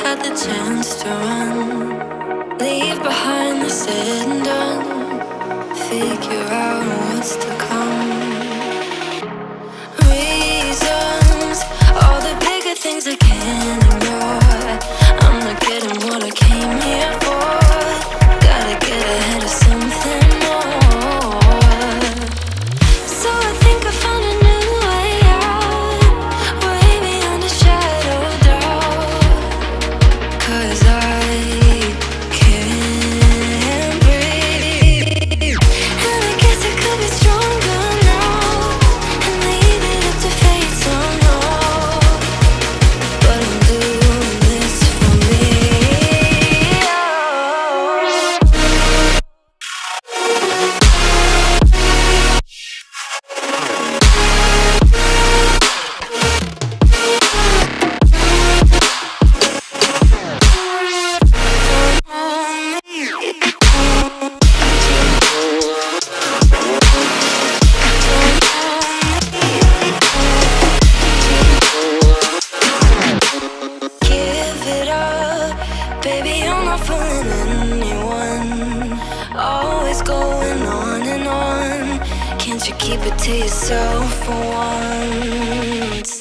had the chance to run. Leave behind the sitting keep it to yourself for once.